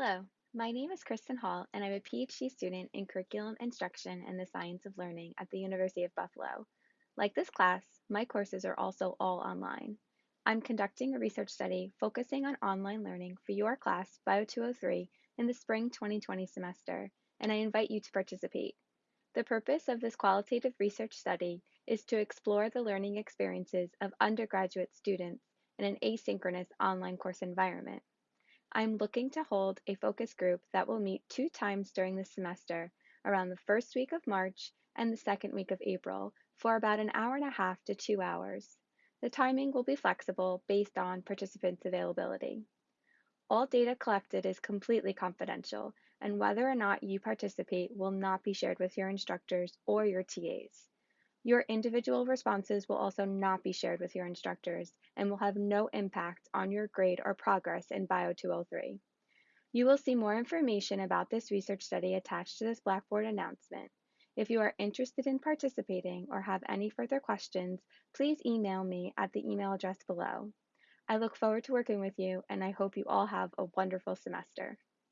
Hello, my name is Kristen Hall, and I'm a PhD student in Curriculum Instruction and the Science of Learning at the University of Buffalo. Like this class, my courses are also all online. I'm conducting a research study focusing on online learning for your class, Bio 203, in the spring 2020 semester, and I invite you to participate. The purpose of this qualitative research study is to explore the learning experiences of undergraduate students in an asynchronous online course environment. I'm looking to hold a focus group that will meet two times during the semester, around the first week of March and the second week of April, for about an hour and a half to two hours. The timing will be flexible based on participants' availability. All data collected is completely confidential, and whether or not you participate will not be shared with your instructors or your TAs. Your individual responses will also not be shared with your instructors and will have no impact on your grade or progress in Bio 203. You will see more information about this research study attached to this Blackboard announcement. If you are interested in participating or have any further questions, please email me at the email address below. I look forward to working with you and I hope you all have a wonderful semester.